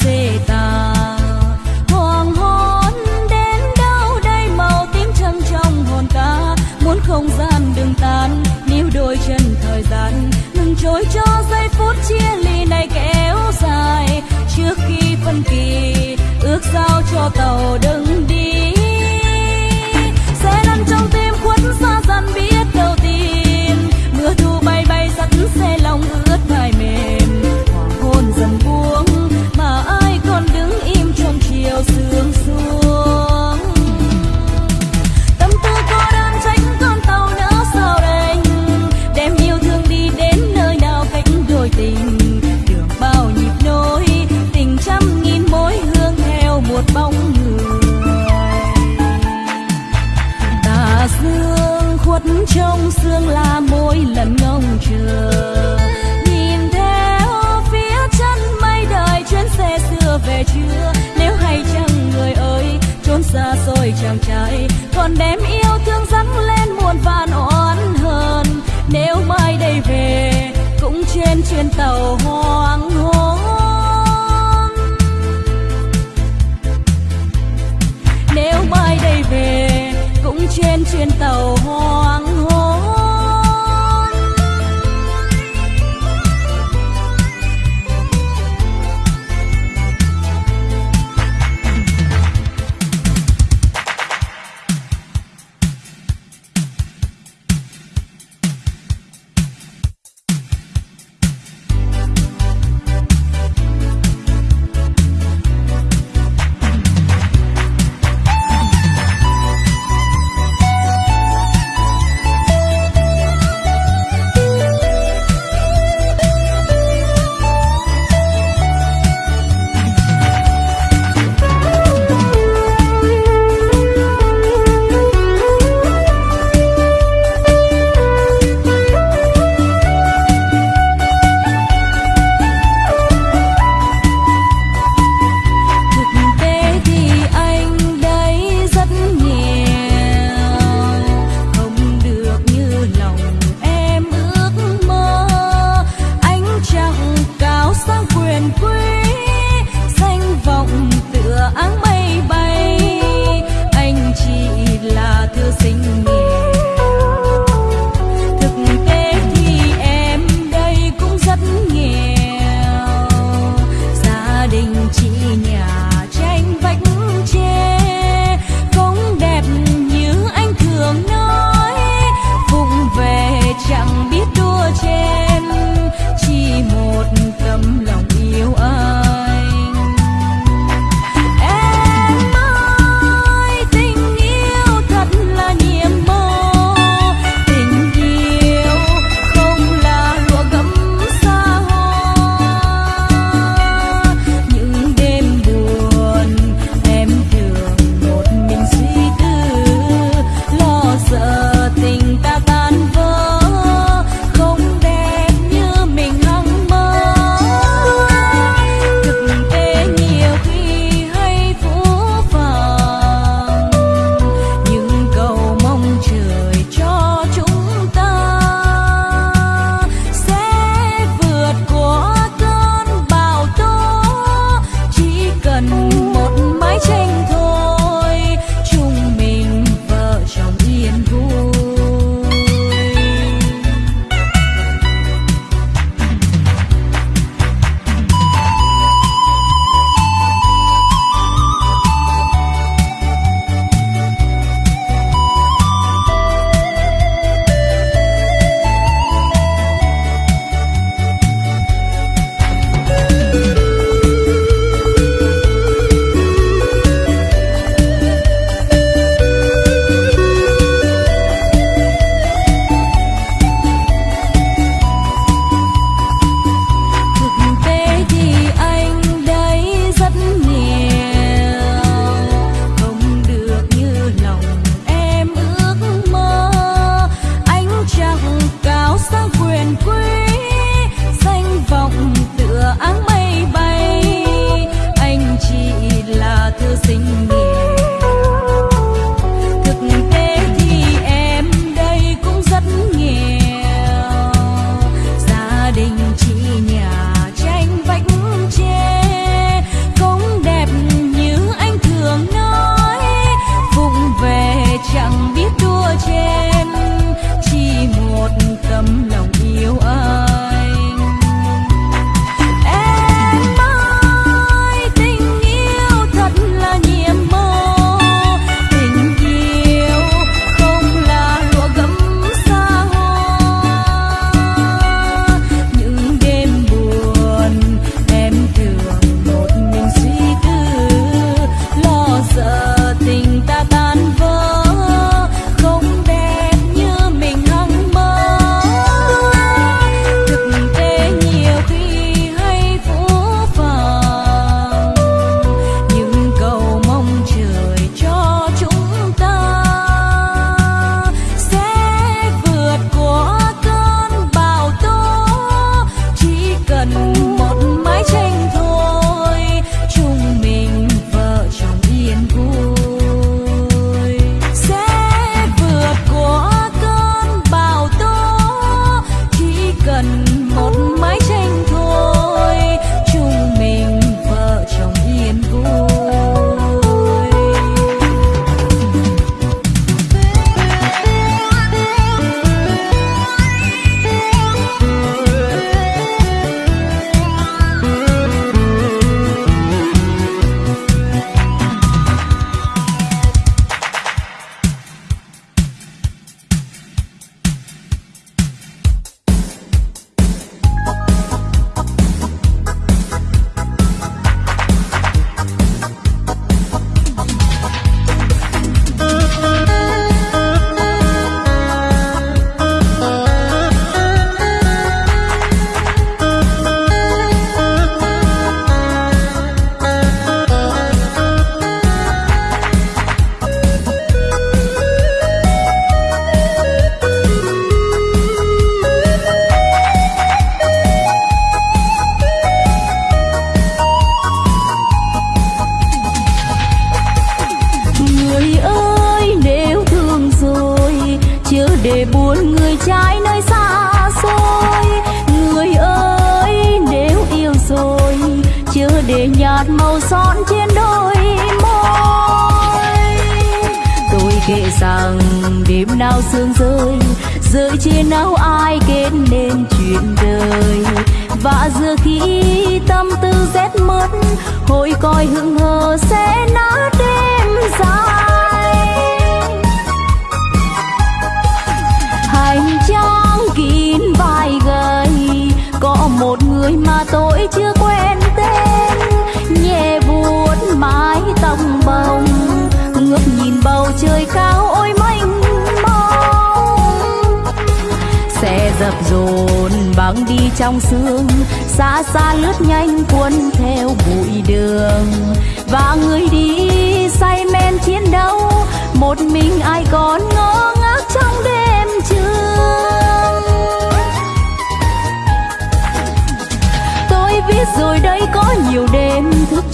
xê ta hoàng hôn đến đâu đây, màu tím trăng trong hồn ta. Muốn không gian đừng tan níu đôi chân thời gian. Ngừng trôi cho giây phút chia ly này kéo dài. Trước khi phân kỳ, ước giao cho tàu đừng đi. chàng trai. Còn đem yêu thương dâng lên muôn vàn oán hờn. Nếu mai đây về, cũng trên chuyến tàu hoang hôn. Nếu mai đây về, cũng trên chuyến tàu hoang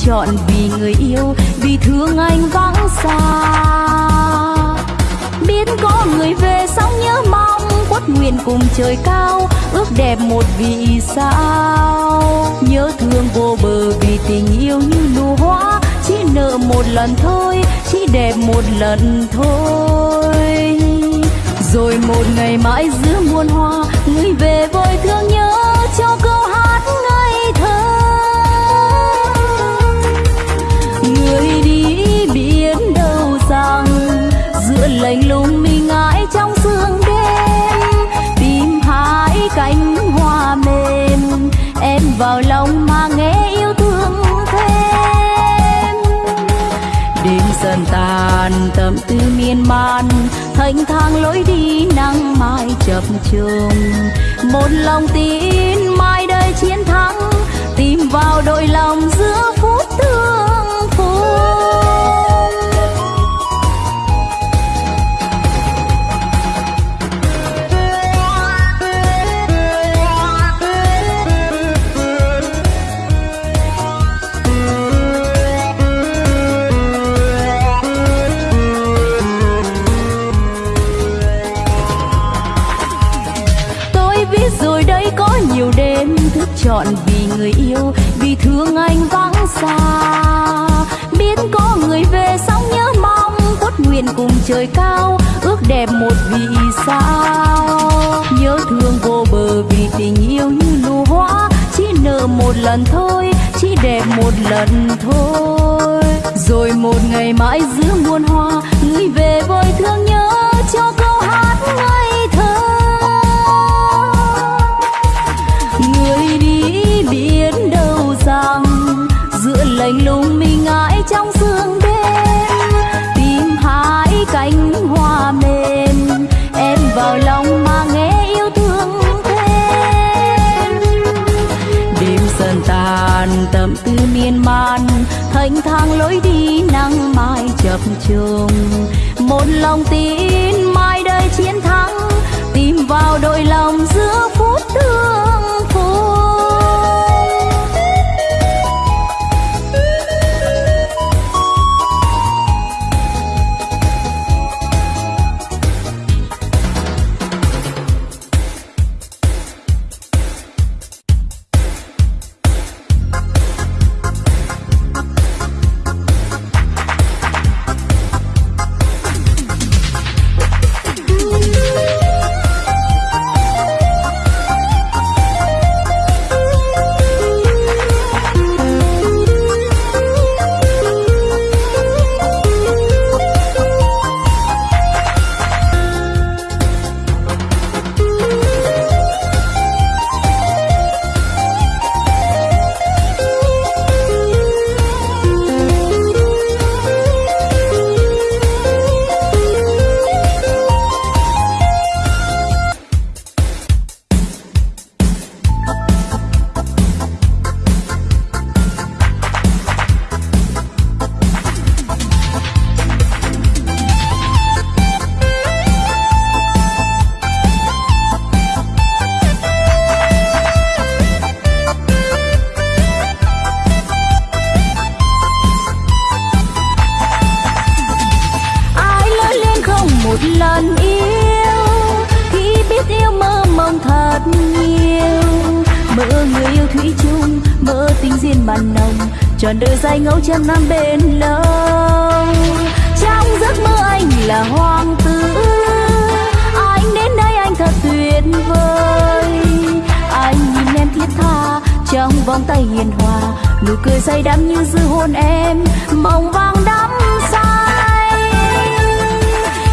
chọn vì người yêu, vì thương anh vắng xa. Biết có người về sóng nhớ mong quất nguyện cùng trời cao, ước đẹp một vì sao. Nhớ thương vô bờ vì tình yêu như nụ hoa, chỉ nợ một lần thôi, chỉ đẹp một lần thôi. Rồi một ngày mãi giữa muôn hoa cánh hoa mềm, em vào lòng mà nghe yêu thương thêm. Đêm dần tàn tâm tư miên man thành thang lối đi nắng mai chập trùng một lòng tin mai đây chiến thắng, tìm vào đôi lòng giữa phút chọn vì người yêu, vì thương anh vắng xa. Biết có người về sóng nhớ mong cốt nguyện cùng trời cao, ước đẹp một vì sao. Nhớ thương vô bờ vì tình yêu như nụ hoa, chỉ nở một lần thôi, chỉ đẹp một lần thôi. Rồi một ngày mãi giữa muôn hoa, người về với thương nhớ giữa lạnh lùng mình ngãi trong sương đêm. Tìm hai cánh hoa mềm, em vào lòng mà nghe yêu thương thêm. Đêm dần tàn tâm tư miên man, thanh thang lối đi nắng mai chập trùng. Một lòng tin mai đây chiến thắng, tìm vào đôi lòng giữa phút thương phút. Vòng tay hiền hòa, nụ cười say đắm như dư hôn em, mộng vàng đắm say.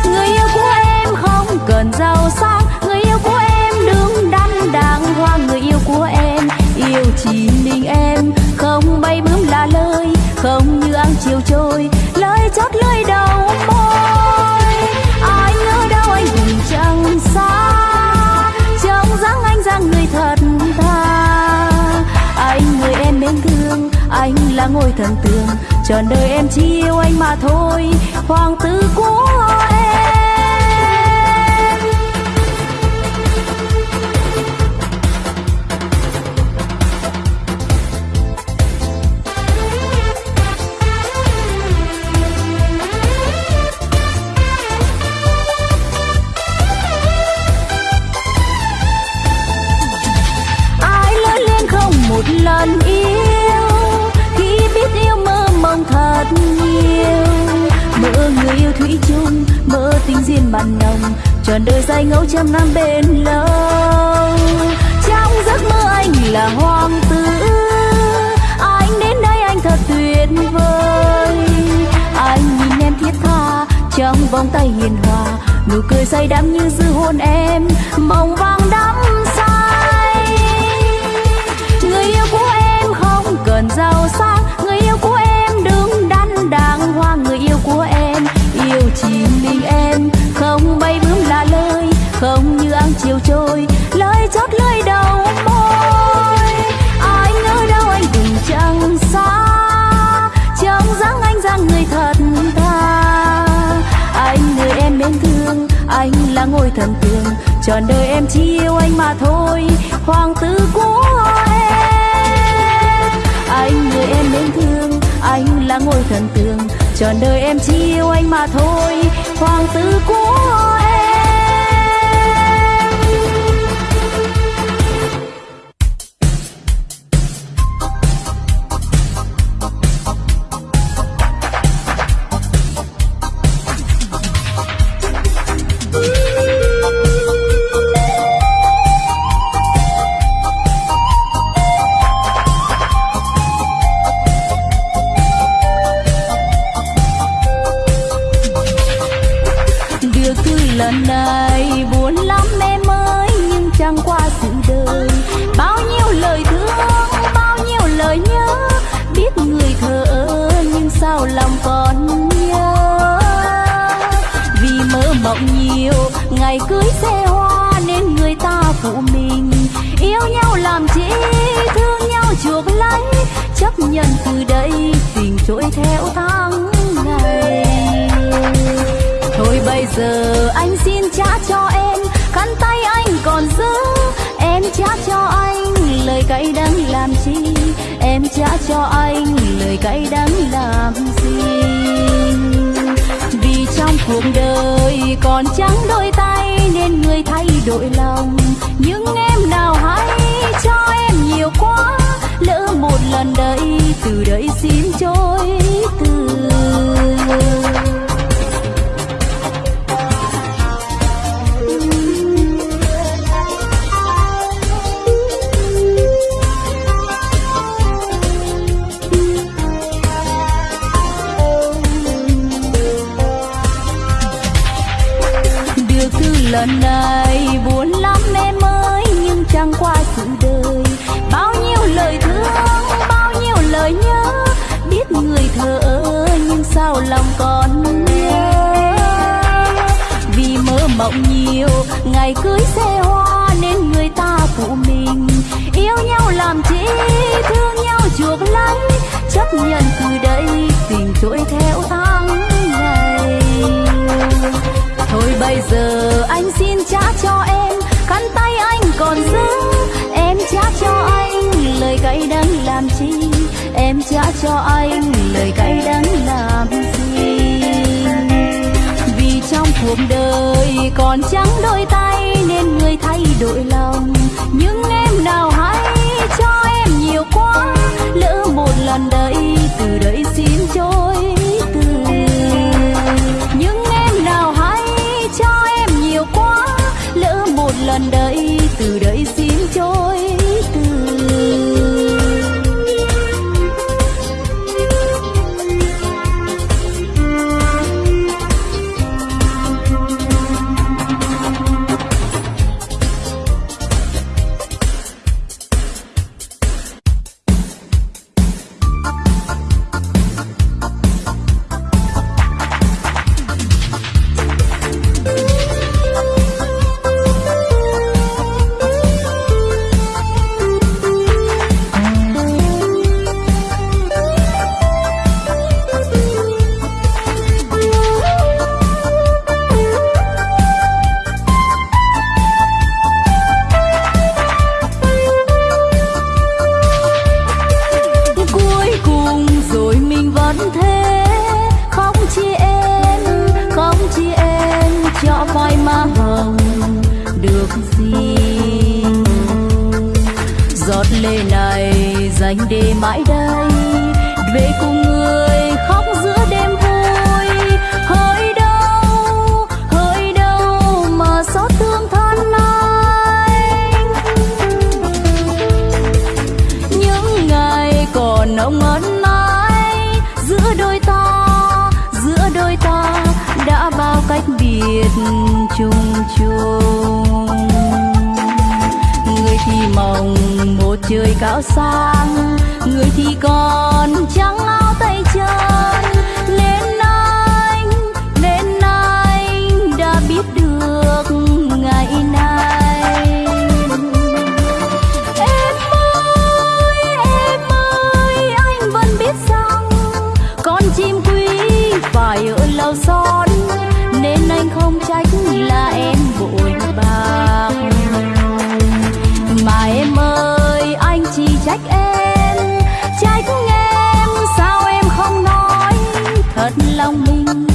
Người yêu của em không cần giàu sang, người yêu của em đứng đắn đàng hoàng. Người yêu của em yêu chỉ mình em, không bay bướm là lời, không như ăn chiều trôi, lời chót lưỡi đầu môi. Ai nhớ đâu anh cũng chẳng xa, trông dáng anh dáng người thật anh là ngôi thần tường trọn đời em chỉ yêu anh mà thôi. Hoàng tử của em. Tình duyên mặn nồng trọn đời dài ngẫu trăm năm bên lâu. Trong giấc mơ anh là hoàng tử, anh đến đây anh thật tuyệt vời. Anh nhìn em thiết tha, trong vòng tay hiền hòa, nụ cười say đắm như dư hôn em, mộng vang đắm say. Người yêu của em không cần giàu sang, người yêu của em đứng đắn đàng hoàng, người yêu của em yêu chỉ mình em. Lời đầu môi. Anh ở đâu anh đừng chẳng xa. Trong dáng anh dáng người thật tha anh người em mến thương. Anh là ngôi thần tượng trọn đời em chỉ yêu anh mà thôi. Hoàng tử của em. Cuộc đời còn trắng đôi tay nên người thay đổi lòng. Nhưng em nào hãy cho em nhiều quá, lỡ một lần đấy từ đây xin trôi mộng nhiều. Ngày cưới xe hoa nên người ta phụ mình. Yêu nhau làm chi, thương nhau chuộc lắm. Chấp nhận từ đây, tình trỗi theo tháng ngày. Thôi bây giờ anh xin trả cho em, khăn tay anh còn giữ. Em trả cho anh lời cay đắng làm chi? Em trả cho anh lời cay đắng làm trong cuộc đời còn trắng đôi tay nên người thay đổi lòng. Những em nào hay cho em nhiều quá, lỡ một lần đây từ đây xin trôi từ những em nào hay cho em nhiều quá, lỡ một lần đây từ đây xin trôi nồng ngón mãi giữa đôi ta, giữa đôi ta đã bao cách biệt chung chung. Người thì mong một trời cao sang, người thì còn trắng áo tay chân em. Trách em sao em không nói? Thật lòng mình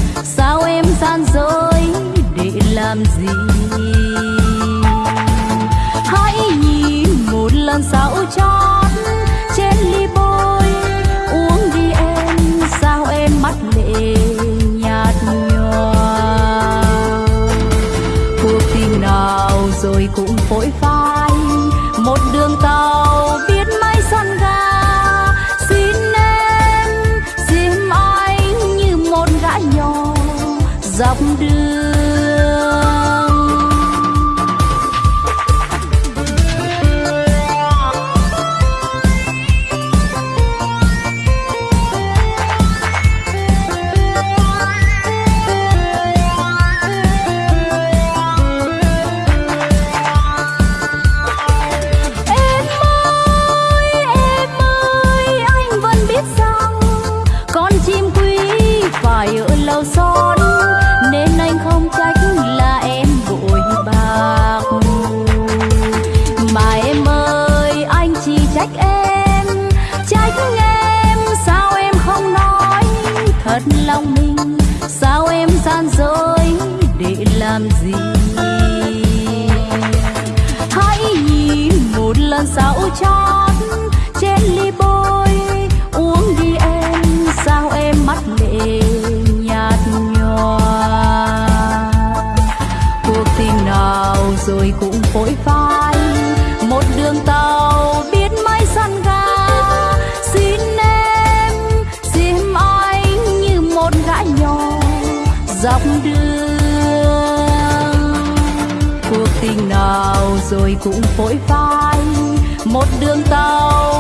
gian dối để làm gì? cũng vội vai. Một đường tàu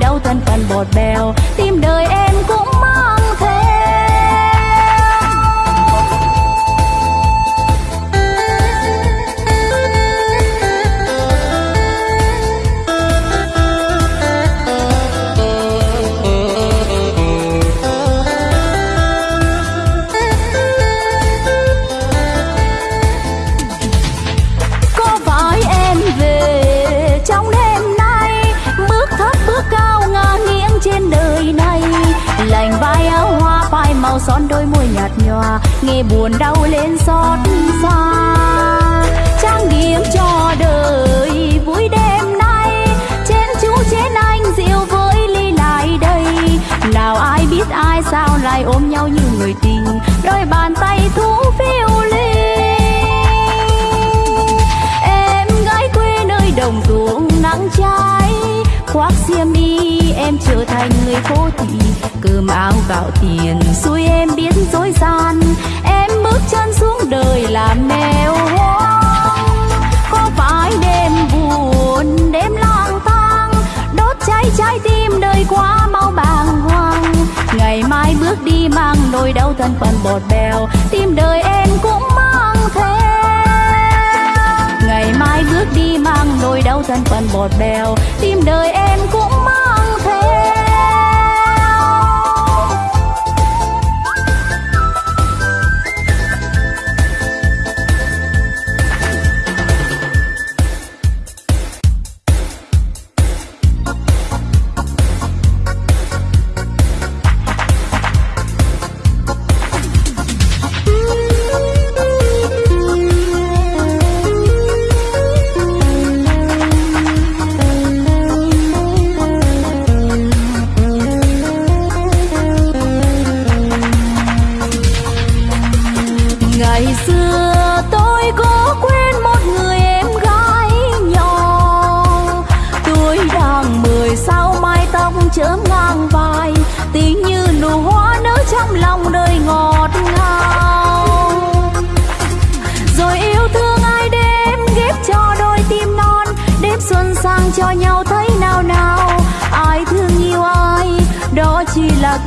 đau tan cằn bọt bèo. Tim đời em nghe buồn đau lên xót xa. Trang điểm cho đời vui đêm nay. Chén chú chén anh rượu với ly lại đây. Nào ai biết ai sao lại ôm nhau như người tình. Đôi bàn tay thú phiêu ly em gái quê nơi đồng ruộng nắng cháy. Khoác xiêm y, em trở thành người phố thị cơm áo gạo tiền xui em biến dối gian em bước chân xuống đời làm mèo hoang. Có phải đêm buồn, đêm lang thang? Đốt cháy trái tim đời quá mau bàng hoàng. Ngày mai bước đi mang nỗi đau thân phận bọt bèo, tim đời em cũng mang theo. Ngày mai bước đi mang nỗi đau thân phận bọt bèo, tim đời em cũng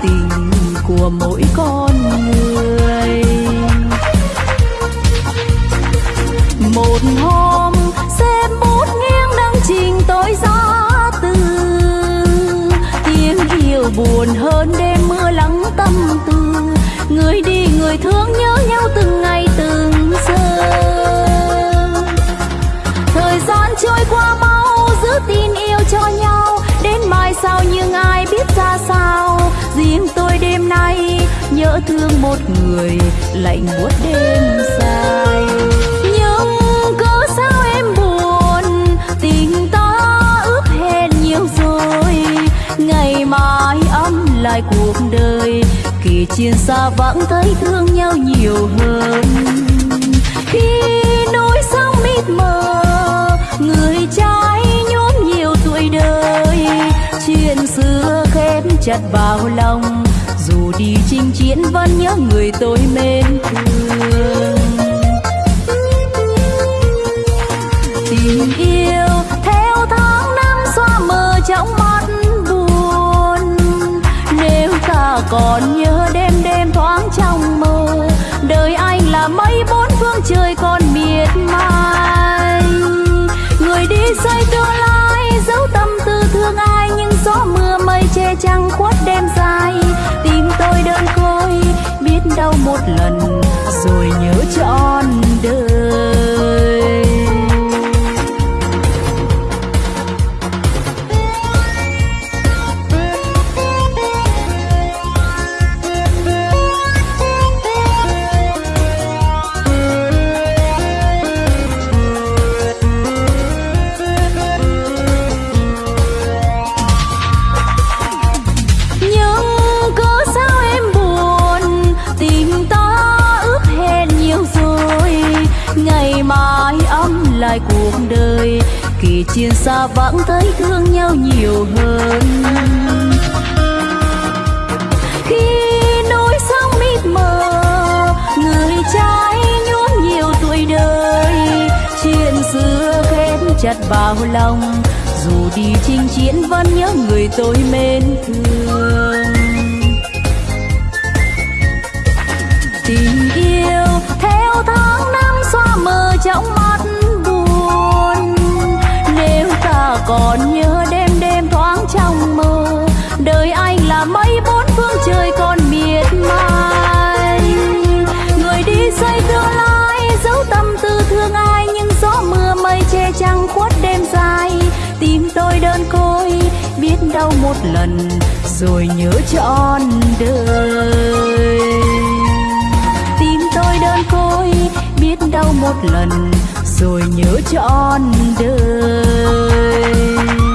tình của mỗi con người. Một hôm xem bút nghiêng đăng trình tối gió từ. Tiếng yêu buồn hơn đêm mưa lắng tâm tư người đi người thương nhớ nhau từng ngày từng giờ. Thời gian trôi qua mau giữ tin yêu cho nhau. Đến mai sau nhưng ai biết lỡ thương một người, lạnh buốt đêm dài. Nhưng cớ sao em buồn, tình ta ướp hẹn nhiều rồi. Ngày mai âm lại cuộc đời kỳ chiến xa vãng thấy thương nhau nhiều hơn. Khi núi sông mịt mờ, người trai nhốm nhiều tuổi đời. Chuyện xưa khép chặt vào lòng đi chinh chiến vẫn nhớ người tôi mến thương. Tình yêu theo tháng năm xóa mờ trong mắt buồn. Nếu ta còn nhớ đêm đêm thoáng trong mơ, đời anh là mấy bốn phương trời còn miệt mài. Người đi xây tương lai giấu tâm tư thương ai, nhưng gió mưa mây che trăng khuất đêm dài tôi đơn côi biết đau một lần rồi nhớ trọn đời lần rồi nhớ trọn đời. Tim tôi đơn côi, biết đau một lần rồi nhớ trọn đời.